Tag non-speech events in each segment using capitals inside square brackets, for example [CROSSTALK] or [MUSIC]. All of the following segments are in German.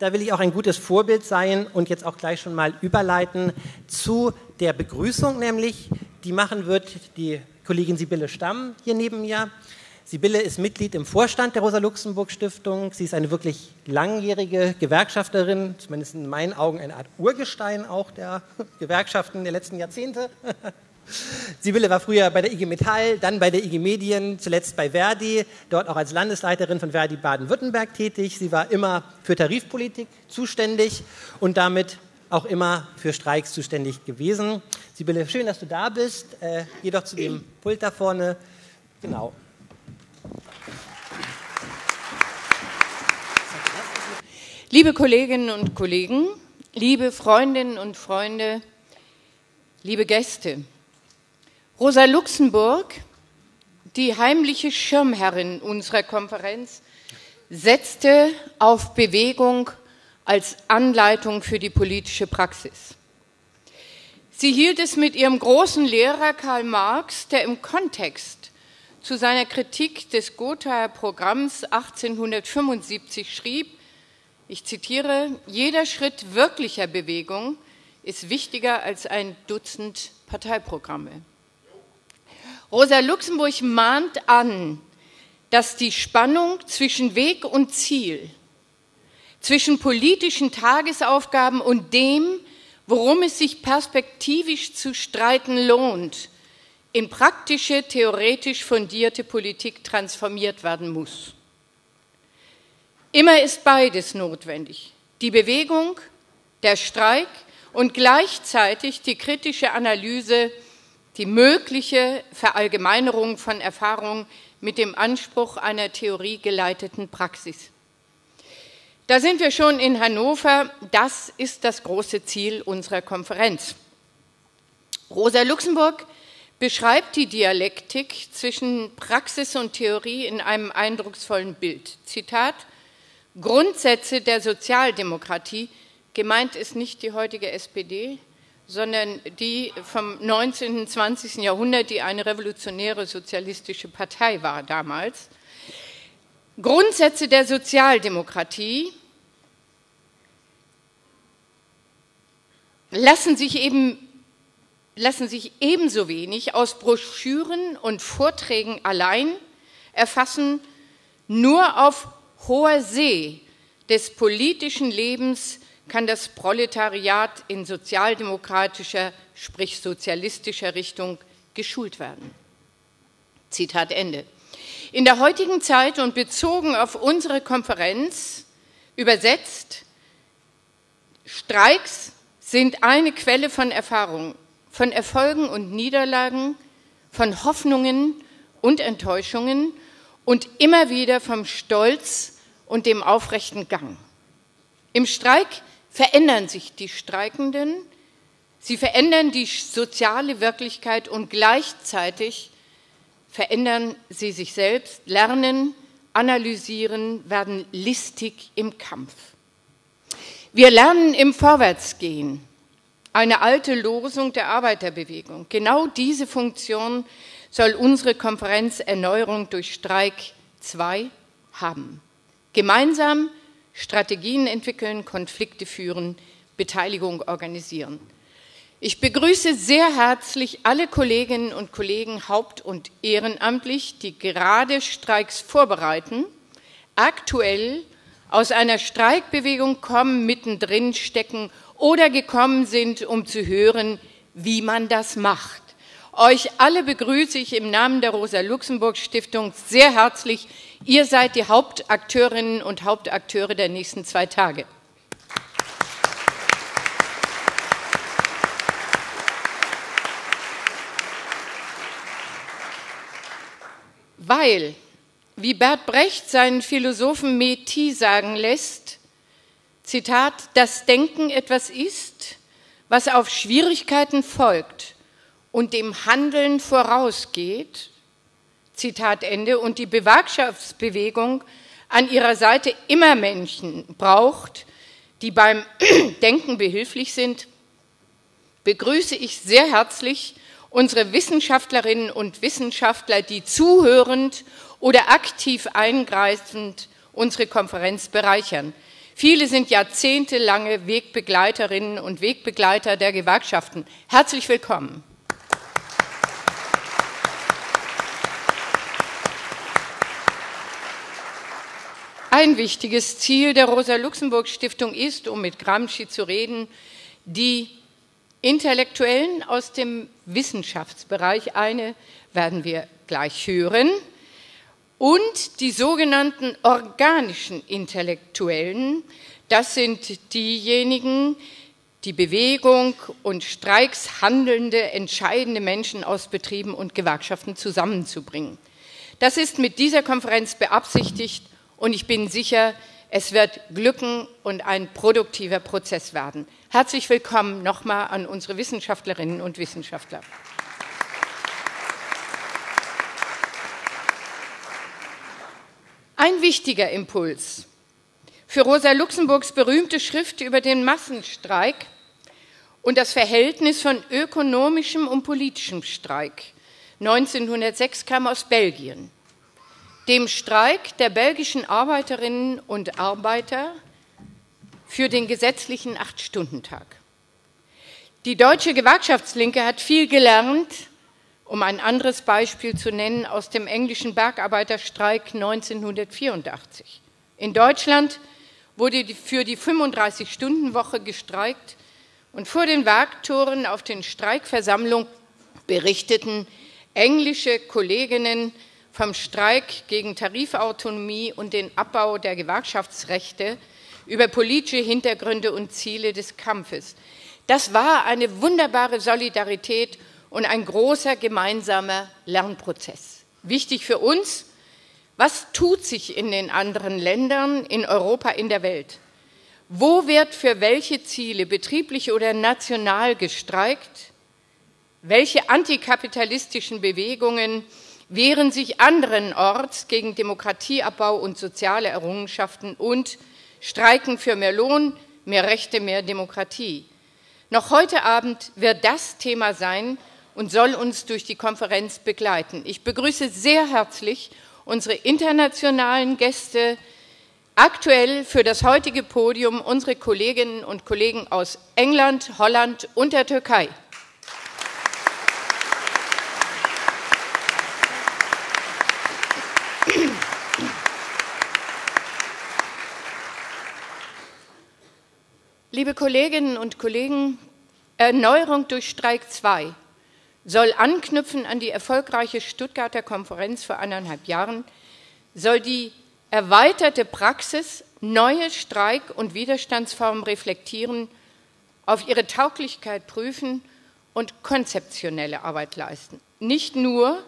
Da will ich auch ein gutes Vorbild sein und jetzt auch gleich schon mal überleiten zu der Begrüßung, nämlich die machen wird die Kollegin Sibylle Stamm hier neben mir. Sibylle ist Mitglied im Vorstand der Rosa-Luxemburg-Stiftung. Sie ist eine wirklich langjährige Gewerkschafterin, zumindest in meinen Augen eine Art Urgestein auch der [LAUGHS] Gewerkschaften der letzten Jahrzehnte. [LAUGHS] Sibylle war früher bei der IG Metall, dann bei der IG Medien, zuletzt bei Verdi, dort auch als Landesleiterin von Verdi Baden-Württemberg tätig. Sie war immer für Tarifpolitik zuständig und damit auch immer für Streiks zuständig gewesen. Sibylle, schön, dass du da bist. Äh, doch zu dem Pult da vorne. Genau. Liebe Kolleginnen und Kollegen, liebe Freundinnen und Freunde, liebe Gäste, Rosa Luxemburg, die heimliche Schirmherrin unserer Konferenz, setzte auf Bewegung als Anleitung für die politische Praxis. Sie hielt es mit ihrem großen Lehrer Karl Marx, der im Kontext zu seiner Kritik des Gothaer Programms 1875 schrieb, ich zitiere, jeder Schritt wirklicher Bewegung ist wichtiger als ein Dutzend Parteiprogramme. Rosa Luxemburg mahnt an, dass die Spannung zwischen Weg und Ziel, zwischen politischen Tagesaufgaben und dem, worum es sich perspektivisch zu streiten lohnt, in praktische, theoretisch fundierte Politik transformiert werden muss. Immer ist beides notwendig. Die Bewegung, der Streik und gleichzeitig die kritische Analyse die mögliche Verallgemeinerung von Erfahrungen mit dem Anspruch einer theoriegeleiteten Praxis. Da sind wir schon in Hannover. Das ist das große Ziel unserer Konferenz. Rosa Luxemburg beschreibt die Dialektik zwischen Praxis und Theorie in einem eindrucksvollen Bild. Zitat, Grundsätze der Sozialdemokratie, gemeint ist nicht die heutige SPD, sondern die vom 19. und 20. Jahrhundert, die eine revolutionäre sozialistische Partei war damals. Grundsätze der Sozialdemokratie lassen sich eben lassen sich ebenso wenig aus Broschüren und Vorträgen allein erfassen, nur auf hoher See des politischen Lebens kann das Proletariat in sozialdemokratischer, sprich sozialistischer Richtung geschult werden. Zitat Ende. In der heutigen Zeit und bezogen auf unsere Konferenz übersetzt, Streiks sind eine Quelle von Erfahrung, von Erfolgen und Niederlagen, von Hoffnungen und Enttäuschungen und immer wieder vom Stolz und dem aufrechten Gang. Im Streik verändern sich die Streikenden, sie verändern die soziale Wirklichkeit und gleichzeitig verändern sie sich selbst, lernen, analysieren, werden listig im Kampf. Wir lernen im Vorwärtsgehen, eine alte Losung der Arbeiterbewegung. Genau diese Funktion soll unsere Konferenz Erneuerung durch Streik 2 haben. Gemeinsam Strategien entwickeln, Konflikte führen, Beteiligung organisieren. Ich begrüße sehr herzlich alle Kolleginnen und Kollegen haupt- und ehrenamtlich, die gerade Streiks vorbereiten, aktuell aus einer Streikbewegung kommen, mittendrin stecken oder gekommen sind, um zu hören, wie man das macht. Euch alle begrüße ich im Namen der Rosa-Luxemburg-Stiftung sehr herzlich. Ihr seid die Hauptakteurinnen und Hauptakteure der nächsten zwei Tage. Weil, wie Bert Brecht seinen Philosophen Meti sagen lässt, Zitat, das Denken etwas ist, was auf Schwierigkeiten folgt und dem Handeln vorausgeht, Zitat Ende, und die Bewerkschaftsbewegung an ihrer Seite immer Menschen braucht, die beim [CLEARS THROAT] Denken behilflich sind, begrüße ich sehr herzlich unsere Wissenschaftlerinnen und Wissenschaftler, die zuhörend oder aktiv eingreifend unsere Konferenz bereichern. Viele sind jahrzehntelange Wegbegleiterinnen und Wegbegleiter der Gewerkschaften. Herzlich willkommen. Ein wichtiges Ziel der Rosa-Luxemburg-Stiftung ist, um mit Gramsci zu reden, die Intellektuellen aus dem Wissenschaftsbereich, eine werden wir gleich hören, und die sogenannten organischen Intellektuellen, das sind diejenigen, die Bewegung und Streiks handelnde, entscheidende Menschen aus Betrieben und Gewerkschaften zusammenzubringen. Das ist mit dieser Konferenz beabsichtigt und ich bin sicher, es wird glücken und ein produktiver Prozess werden. Herzlich willkommen nochmal an unsere Wissenschaftlerinnen und Wissenschaftler. Ein wichtiger Impuls für Rosa Luxemburgs berühmte Schrift über den Massenstreik und das Verhältnis von ökonomischem und politischem Streik 1906 kam aus Belgien dem Streik der belgischen Arbeiterinnen und Arbeiter für den gesetzlichen Acht-Stunden-Tag. Die deutsche Gewerkschaftslinke hat viel gelernt, um ein anderes Beispiel zu nennen, aus dem englischen Bergarbeiterstreik 1984. In Deutschland wurde für die 35-Stunden-Woche gestreikt und vor den Werktoren auf den Streikversammlungen berichteten englische Kolleginnen vom Streik gegen Tarifautonomie und den Abbau der Gewerkschaftsrechte über politische Hintergründe und Ziele des Kampfes. Das war eine wunderbare Solidarität und ein großer gemeinsamer Lernprozess. Wichtig für uns, was tut sich in den anderen Ländern, in Europa, in der Welt? Wo wird für welche Ziele, betrieblich oder national, gestreikt? Welche antikapitalistischen Bewegungen wehren sich anderenorts gegen Demokratieabbau und soziale Errungenschaften und streiken für mehr Lohn, mehr Rechte, mehr Demokratie. Noch heute Abend wird das Thema sein und soll uns durch die Konferenz begleiten. Ich begrüße sehr herzlich unsere internationalen Gäste, aktuell für das heutige Podium unsere Kolleginnen und Kollegen aus England, Holland und der Türkei. Liebe Kolleginnen und Kollegen, Erneuerung durch Streik 2 soll anknüpfen an die erfolgreiche Stuttgarter Konferenz vor anderthalb Jahren, soll die erweiterte Praxis neue Streik- und Widerstandsformen reflektieren, auf ihre Tauglichkeit prüfen und konzeptionelle Arbeit leisten. Nicht nur,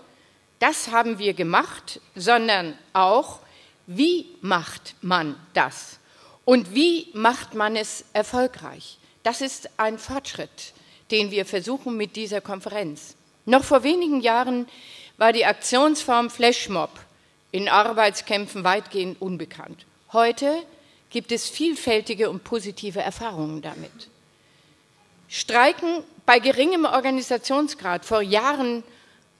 das haben wir gemacht, sondern auch, wie macht man das? Und wie macht man es erfolgreich? Das ist ein Fortschritt, den wir versuchen mit dieser Konferenz. Noch vor wenigen Jahren war die Aktionsform Flashmob in Arbeitskämpfen weitgehend unbekannt. Heute gibt es vielfältige und positive Erfahrungen damit. Streiken bei geringem Organisationsgrad vor Jahren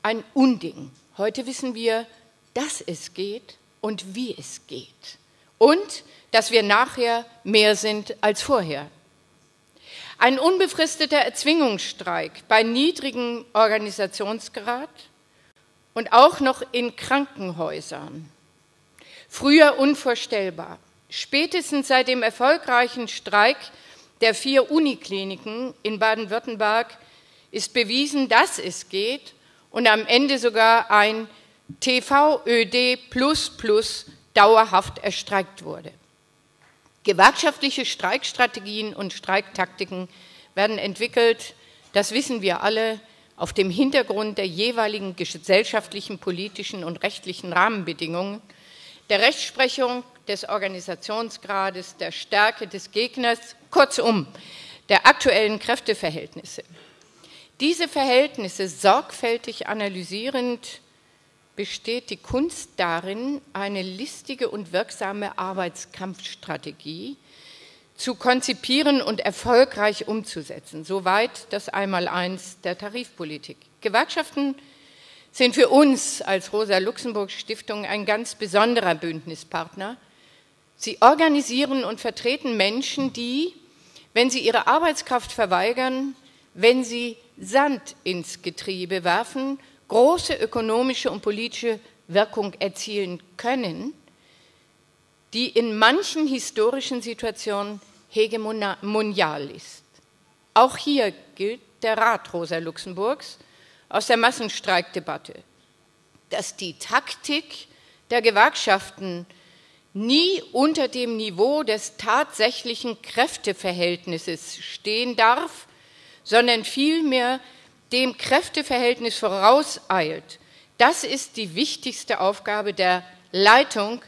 ein Unding. Heute wissen wir, dass es geht und wie es geht. Und dass wir nachher mehr sind als vorher. Ein unbefristeter Erzwingungsstreik bei niedrigem Organisationsgrad und auch noch in Krankenhäusern. Früher unvorstellbar. Spätestens seit dem erfolgreichen Streik der vier Unikliniken in Baden-Württemberg ist bewiesen, dass es geht und am Ende sogar ein TVÖD dauerhaft erstreikt wurde. Gewerkschaftliche Streikstrategien und Streiktaktiken werden entwickelt, das wissen wir alle, auf dem Hintergrund der jeweiligen gesellschaftlichen, politischen und rechtlichen Rahmenbedingungen, der Rechtsprechung des Organisationsgrades, der Stärke des Gegners, kurzum der aktuellen Kräfteverhältnisse. Diese Verhältnisse sorgfältig analysierend besteht die Kunst darin, eine listige und wirksame Arbeitskampfstrategie zu konzipieren und erfolgreich umzusetzen. Soweit das Einmaleins der Tarifpolitik. Gewerkschaften sind für uns als Rosa-Luxemburg-Stiftung ein ganz besonderer Bündnispartner, Sie organisieren und vertreten Menschen, die, wenn sie ihre Arbeitskraft verweigern, wenn sie Sand ins Getriebe werfen, große ökonomische und politische Wirkung erzielen können, die in manchen historischen Situationen hegemonial ist. Auch hier gilt der Rat Rosa Luxemburgs aus der Massenstreikdebatte, dass die Taktik der Gewerkschaften nie unter dem Niveau des tatsächlichen Kräfteverhältnisses stehen darf, sondern vielmehr dem Kräfteverhältnis vorauseilt. Das ist die wichtigste Aufgabe der Leitung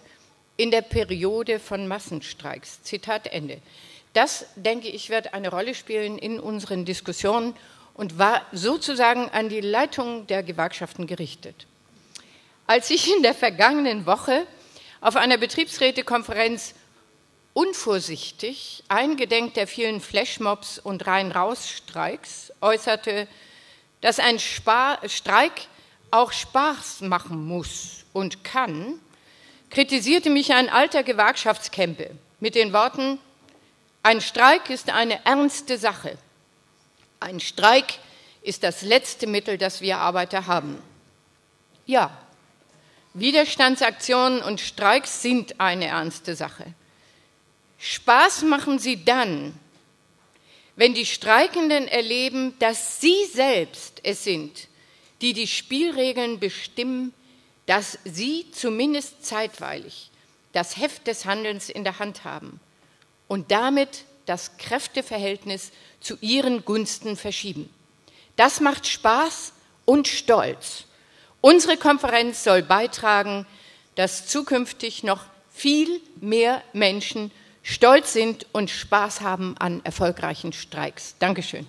in der Periode von Massenstreiks. Zitat Ende. Das, denke ich, wird eine Rolle spielen in unseren Diskussionen und war sozusagen an die Leitung der Gewerkschaften gerichtet. Als ich in der vergangenen Woche auf einer Betriebsrätekonferenz unvorsichtig, eingedenk der vielen Flashmobs und Rein-Raus-Streiks, äußerte, dass ein Spar Streik auch Spaß machen muss und kann, kritisierte mich ein alter Gewerkschaftskämpe mit den Worten, ein Streik ist eine ernste Sache. Ein Streik ist das letzte Mittel, das wir Arbeiter haben. Ja, Widerstandsaktionen und Streiks sind eine ernste Sache. Spaß machen sie dann, wenn die Streikenden erleben, dass sie selbst es sind, die die Spielregeln bestimmen, dass sie zumindest zeitweilig das Heft des Handelns in der Hand haben und damit das Kräfteverhältnis zu ihren Gunsten verschieben. Das macht Spaß und Stolz. Unsere Konferenz soll beitragen, dass zukünftig noch viel mehr Menschen stolz sind und Spaß haben an erfolgreichen Streiks. Dankeschön.